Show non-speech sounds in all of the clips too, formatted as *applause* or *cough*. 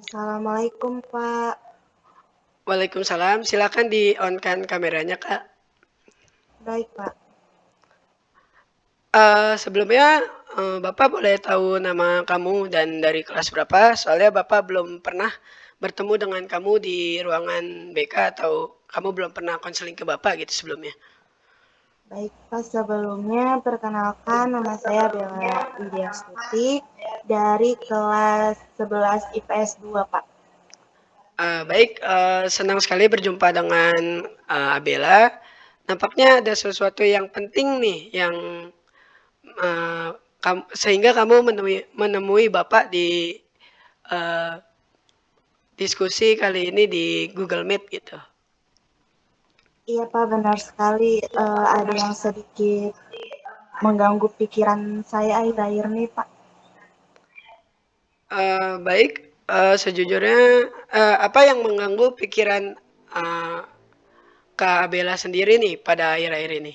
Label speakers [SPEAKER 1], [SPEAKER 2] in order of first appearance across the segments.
[SPEAKER 1] Assalamualaikum, Pak.
[SPEAKER 2] Waalaikumsalam, silakan di-on-kan kameranya, Kak.
[SPEAKER 1] Baik, Pak.
[SPEAKER 2] Eee, sebelumnya, eee, Bapak boleh tahu nama kamu dan dari kelas berapa? Soalnya Bapak belum pernah bertemu dengan kamu di ruangan BK atau kamu belum pernah konseling ke Bapak gitu sebelumnya.
[SPEAKER 1] Baik, Pak, sebelumnya perkenalkan nama saya Bella Widyastuti dari kelas 11 IPS 2, Pak.
[SPEAKER 2] Eee, baik, eee, senang sekali berjumpa dengan, eee, Bella. Nampaknya ada sesuatu yang penting nih yang, eee, kam sehingga kamu menemui menemui Bapak di, eee, diskusi kali ini di Google Meet gitu.
[SPEAKER 1] Iya, Pak, benar sekali, eee, ada yang sedikit mengganggu pikiran saya akhir-akhir ini, Pak.
[SPEAKER 2] Eee, baik, eee, sejujurnya, eee, apa yang mengganggu pikiran, eee, Kak Bella sendiri nih pada akhir-akhir ini?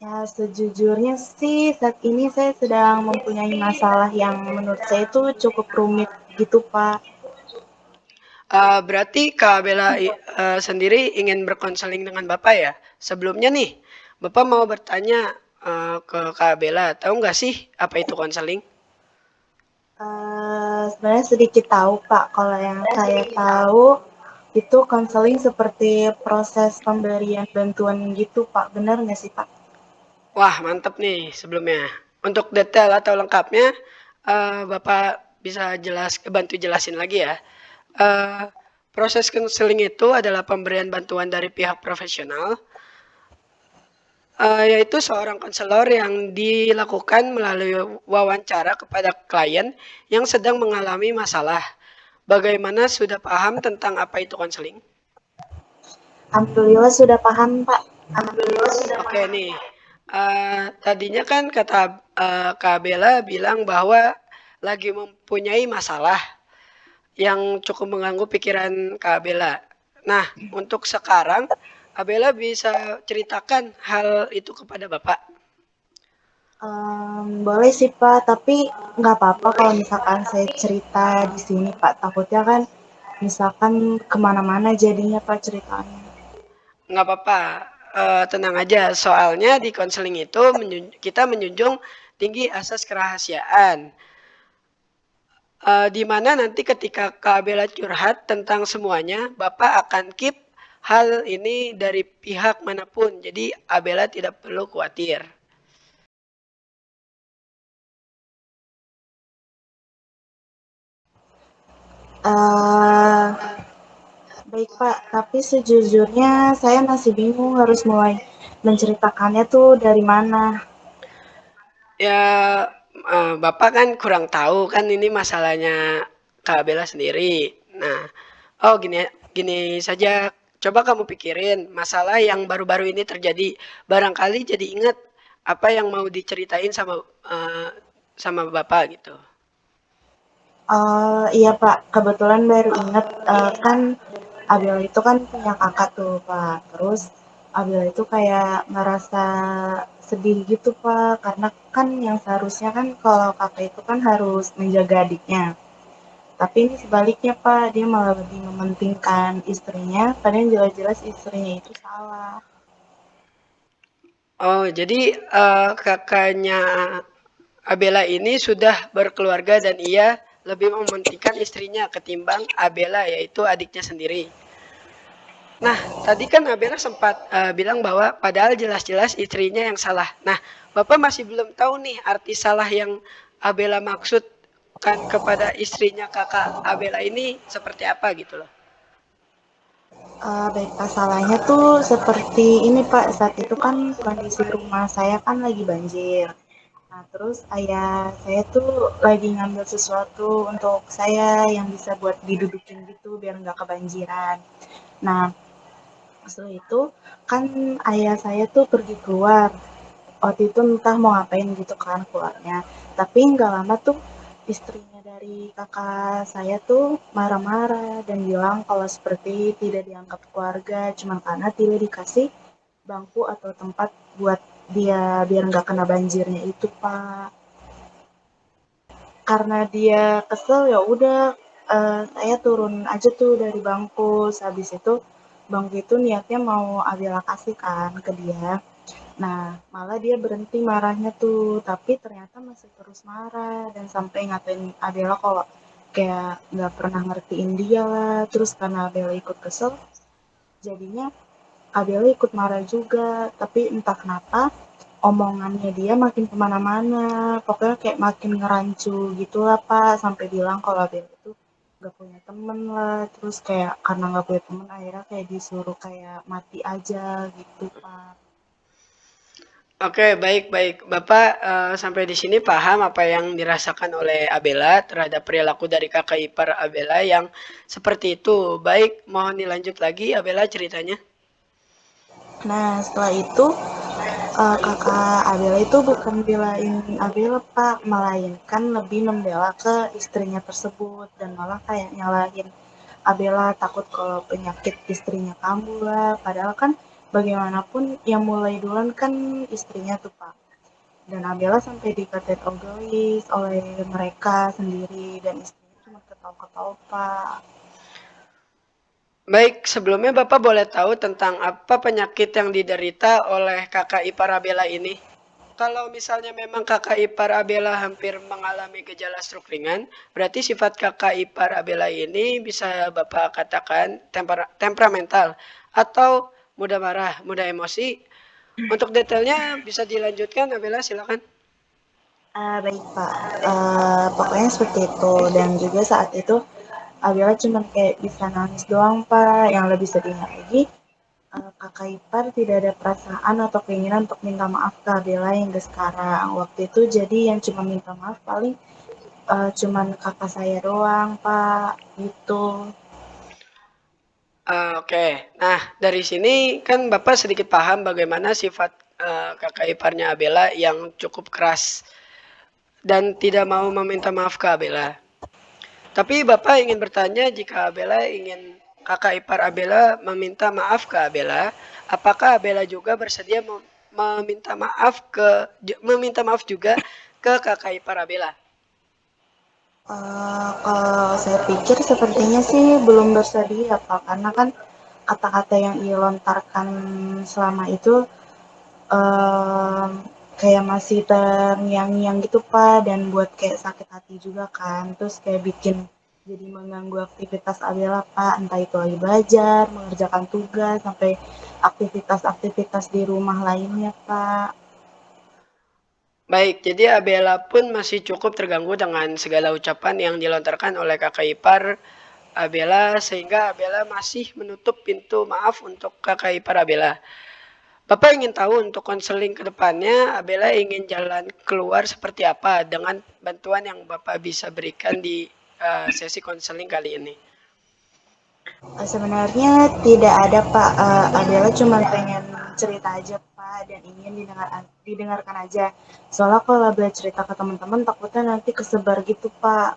[SPEAKER 1] Ya, sejujurnya sih saat ini saya sedang mempunyai masalah yang menurut saya itu cukup rumit gitu, Pak.
[SPEAKER 2] Eee, berarti Kak Bella eee, sendiri ingin berkonseling dengan Bapak ya? Sebelumnya nih, Bapak mau bertanya, eee, ke Kak Bella, tahu nggak sih apa itu konseling?
[SPEAKER 1] Eee, sebenarnya sedikit tahu, Pak. Kalau yang saya tahu itu konseling seperti proses pemberian bantuan gitu, Pak. Benar nggak sih, Pak?
[SPEAKER 2] Wah, mantap nih sebelumnya. Untuk detail atau lengkapnya, eee, Bapak bisa jelas bantu jelasin lagi ya. Eee, proses konseling itu adalah pemberian bantuan dari pihak profesional eee, yaitu seorang konselor yang dilakukan melalui wawancara kepada klien yang sedang mengalami masalah. Bagaimana, sudah paham tentang apa itu konseling?
[SPEAKER 1] Alhamdulillah sudah paham, Pak. Alhamdulillah sudah
[SPEAKER 2] Oke
[SPEAKER 1] paham,
[SPEAKER 2] nih, eee, tadinya kan kata, eee, Kak Bella bilang bahwa lagi mempunyai masalah yang cukup mengganggu pikiran Kak Bella. Nah, untuk sekarang Kak Bella bisa ceritakan hal itu kepada Bapak?
[SPEAKER 1] Mmm, boleh sih, Pak, tapi nggak apa-apa kalau misalkan saya cerita di sini, Pak. Takutnya kan misalkan ke mana-mana jadinya, Pak, ceritanya.
[SPEAKER 2] Nggak papa, eee, tenang aja, soalnya di konseling itu menjun kita menjunjung tinggi asas kerahasiaan. Eee, di mana nanti ketika Kak Bella curhat tentang semuanya, Bapak akan keep hal ini dari pihak mana pun, jadi Kak Bella tidak perlu khawatir.
[SPEAKER 1] Eee, baik, Pak, tapi sejujurnya saya masih bingung harus mulai menceritakannya tuh dari mana.
[SPEAKER 2] Ya, eee, Bapak kan kurang tahu kan ini masalahnya Kak Bella sendiri. Nah, oh gini gini saja, coba kamu pikirin masalah yang baru-baru ini terjadi, barangkali jadi inget apa yang mau diceritain sama, eee, sama Bapak gitu.
[SPEAKER 1] Oh, iya, Pak, kebetulan baru inget, eee, kan Abel itu kan punya kakak tuh, Pak. Terus Abel itu kayak ngerasa sedih gitu, Pak, karena kan yang seharusnya kan kalau kakak itu kan harus menjaga adiknya. Tapi ini sebaliknya, Pak, dia malah lebih mementingkan istrinya, padahal jelas-jelas istrinya itu salah.
[SPEAKER 2] Oh, jadi, eee, kakaknya Abella ini sudah berkeluarga dan ia lebih mementingkan istrinya ketimbang Abella, yaitu adiknya sendiri. Nah, tadi kan Abella sempat, eee, bilang bahwa padahal jelas-jelas istrinya yang salah. Nah, Bapak masih belum tahu nih arti salah yang Abella maksudkan kepada istrinya Kakak Abella ini seperti apa gitu loh?
[SPEAKER 1] Eee, baik, Pak, salahnya tuh seperti ini, Pak, saat itu kan kondisi rumah saya kan lagi banjir. Nah, terus ayah saya tuh lagi ngambil sesuatu untuk saya yang bisa buat didudukin gitu biar nggak kebanjiran. Nah, setelah itu kan ayah saya tuh pergi keluar, waktu itu entah mau ngapain gitu kan keluarnya, tapi nggak lama tuh istrinya dari kakak saya tuh marah-marah dan bilang kalau seperti tidak dianggap keluarga cuma karena tidak dikasih bangku atau tempat buat dia biar nggak kena banjirnya itu, Pak. Karena dia kesel, ya udah uh, saya turun aja tuh dari bangku, habis itu bangku itu niatnya mau Abela kasih kan ke dia. Nah, malah dia berhenti marahnya tuh, tapi ternyata masih terus marah dan sampai ngatain Abela kalau kayak nggak pernah ngertiin dia lah. Terus karena Abela ikut kesel, jadinya Abela ikut marah juga. Tapi entah kenapa omongannya dia makin ke mana-mana. Pokoknya kayak makin ngerancu gitu lah Pak, sampai bilang kalau Abela itu gak punya temen lah. Terus kayak karena gak punya temen akhirnya kayak disuruh kayak mati aja gitu Pak.
[SPEAKER 2] Oke, baik baik. Bapak uh, sampai di sini paham apa yang dirasakan oleh Abela terhadap perilaku dari kakak ipar Abela yang seperti itu. Baik, mohon dilanjut lagi Abela ceritanya.
[SPEAKER 1] Nah, setelah itu uh, kakak Abela itu bukan belain Abela Pak, melainkan lebih membela ke istrinya tersebut dan malah kayak nyalahin Abela takut kalau penyakit istrinya kambuh lah. Padahal kan bagaimanapun yang mulai duluan kan istrinya tuh Pak. Dan Abela sampai dikatain egois oleh mereka sendiri dan istrinya cuma ketawa-ketawa Pak.
[SPEAKER 2] Baik, sebelumnya Bapak boleh tahu tentang apa penyakit yang diderita oleh kakak ipar Abela ini? Kalau misalnya memang kakak ipar Abela hampir mengalami gejala stroke ringan, berarti sifat kakak ipar Abela ini bisa Bapak katakan temper temperamental atau mudah marah, mudah emosi. Untuk detailnya bisa dilanjutkan, Abela silakan.
[SPEAKER 1] Uh, baik Pak, uh, pokoknya seperti itu dan juga saat itu Abela cuma kayak bisa nangis doang Pak. Yang lebih sedihnya lagi, uh, kakak ipar tidak ada perasaan atau keinginan untuk minta maaf ke Abela yang ke sekarang. Waktu itu jadi yang cuma minta maaf paling uh, cuman kakak saya doang Pak, gitu.
[SPEAKER 2] Uh, Oke, okay. nah dari sini kan Bapak sedikit paham bagaimana sifat uh, kakak iparnya Abela yang cukup keras dan tidak mau meminta maaf ke Abela. Tapi Bapak ingin bertanya jika Abela ingin kakak ipar Abela meminta maaf ke Abela, apakah Abela juga bersedia meminta maaf ke meminta maaf juga ke kakak ipar Abela?
[SPEAKER 1] Uh, kalau saya pikir sepertinya sih belum bersedia Pak, karena kan kata-kata yang ia lontarkan selama itu uh, kayak masih terngiang-ngiang gitu Pak dan buat kayak sakit hati juga kan. Terus kayak bikin jadi mengganggu aktivitas Abela Pak, entah itu lagi belajar, mengerjakan tugas, sampai aktivitas-aktivitas di rumah lainnya Pak.
[SPEAKER 2] Baik, jadi Abela pun masih cukup terganggu dengan segala ucapan yang dilontarkan oleh kakak ipar Abela sehingga Abela masih menutup pintu maaf untuk kakak ipar Abela. Bapak ingin tahu untuk konseling ke depannya Abela ingin jalan keluar seperti apa dengan bantuan yang Bapak bisa berikan di uh, sesi konseling kali ini.
[SPEAKER 1] Sebenarnya tidak ada Pak, uh, Abela cuma pengen cerita aja Pak dan ingin didengar, didengarkan aja. Soalnya kalau belajar cerita ke teman-teman takutnya nanti kesebar gitu Pak.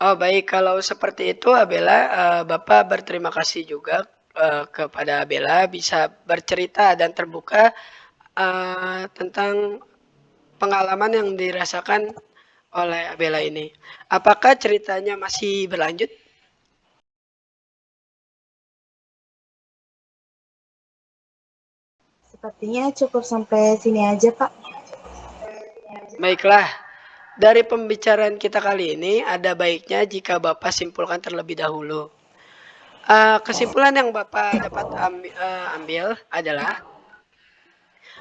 [SPEAKER 2] Oh baik, kalau seperti itu Abela, uh, Bapak berterima kasih juga uh, kepada Abela bisa bercerita dan terbuka uh, tentang pengalaman yang dirasakan oleh Abela ini. Apakah ceritanya masih berlanjut?
[SPEAKER 1] Sepertinya cukup sampai sini aja, Pak.
[SPEAKER 2] Baiklah, dari pembicaraan kita kali ini ada baiknya jika Bapak simpulkan terlebih dahulu. Uh, kesimpulan yang Bapak dapat ambil, uh, ambil adalah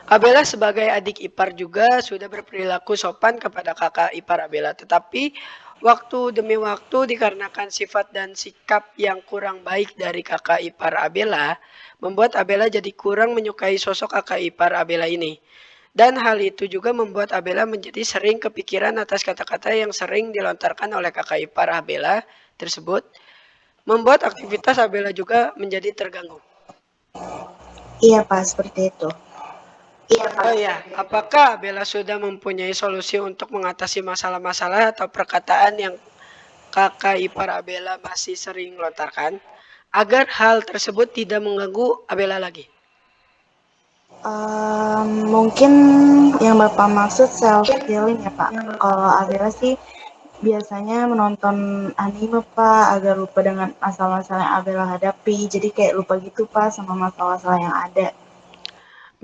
[SPEAKER 2] Abela sebagai adik ipar juga sudah berperilaku sopan kepada kakak ipar Abela, tetapi waktu demi waktu dikarenakan sifat dan sikap yang kurang baik dari kakak ipar Abela, membuat Abela jadi kurang menyukai sosok kakak ipar Abela ini. Dan hal itu juga membuat Abela menjadi sering kepikiran atas kata-kata yang sering dilontarkan oleh kakak ipar Abela tersebut, membuat aktivitas Abela juga menjadi terganggu.
[SPEAKER 1] Iya Pak, seperti itu.
[SPEAKER 2] Iya, Pak. Oh ya, apakah Abela sudah mempunyai solusi untuk mengatasi masalah-masalah atau perkataan yang kakak ipar Abela masih sering lontarkan? agar hal tersebut tidak mengganggu Abela lagi?
[SPEAKER 1] Um, mungkin yang Bapak maksud self healing ya Pak. Kalau Abela sih biasanya menonton anime, Pak, agar lupa dengan masalah-masalah yang Abela hadapi. Jadi kayak lupa gitu, Pak, sama masalah-masalah yang ada.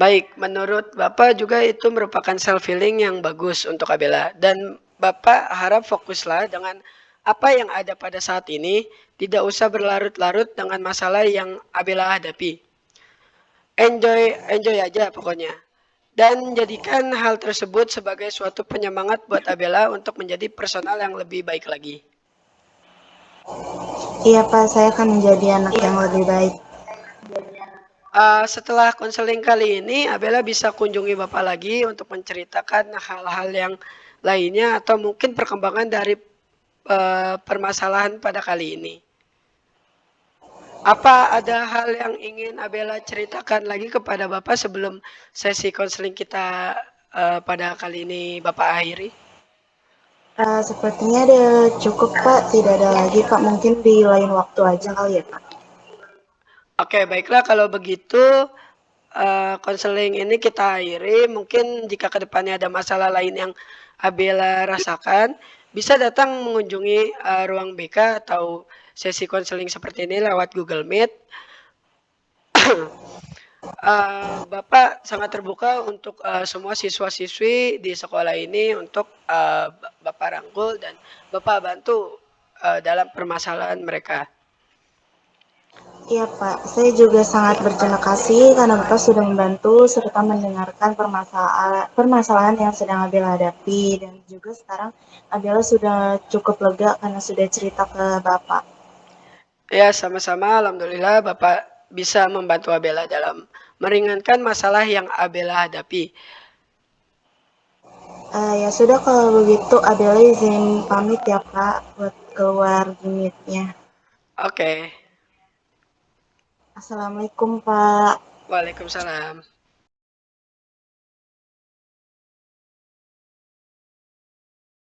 [SPEAKER 2] Baik, menurut Bapak juga itu merupakan self healing yang bagus untuk Abela dan Bapak harap fokuslah dengan apa yang ada pada saat ini, tidak usah berlarut-larut dengan masalah yang Abela hadapi. Enjoy enjoy aja pokoknya. Dan jadikan hal tersebut sebagai suatu penyemangat buat Abela untuk menjadi personal yang lebih baik lagi.
[SPEAKER 1] Iya, Pak, saya akan menjadi anak yang lebih baik.
[SPEAKER 2] Uh, setelah konseling kali ini, Abela bisa kunjungi Bapak lagi untuk menceritakan hal-hal yang lainnya atau mungkin perkembangan dari uh, permasalahan pada kali ini. Apa ada hal yang ingin Abela ceritakan lagi kepada Bapak sebelum sesi konseling kita uh, pada kali ini Bapak akhiri?
[SPEAKER 1] Uh, sepertinya ada cukup Pak, tidak ada lagi Pak. Mungkin di lain waktu aja kali ya Pak.
[SPEAKER 2] Oke, baiklah kalau begitu uh, konseling ini kita akhiri. Mungkin jika ke depannya ada masalah lain yang Abela rasakan, bisa datang mengunjungi uh, ruang BK atau sesi konseling seperti ini lewat Google Meet. uh, *clears throat* Bapak sangat terbuka untuk uh, semua siswa-siswi di sekolah ini untuk uh, Bapak rangkul dan Bapak bantu uh, dalam permasalahan mereka.
[SPEAKER 1] Iya Pak, saya juga sangat berterima kasih karena Bapak sudah membantu serta mendengarkan permasalahan, permasalahan yang sedang Abel hadapi dan juga sekarang Abel sudah cukup lega karena sudah cerita ke Bapak.
[SPEAKER 2] Ya, sama-sama. Alhamdulillah Bapak bisa membantu Abela dalam meringankan masalah yang Abela hadapi.
[SPEAKER 1] Uh, ya sudah kalau begitu Abela izin pamit ya Pak buat keluar unitnya.
[SPEAKER 2] Oke. Okay.
[SPEAKER 1] Assalamualaikum Pak.
[SPEAKER 2] Waalaikumsalam.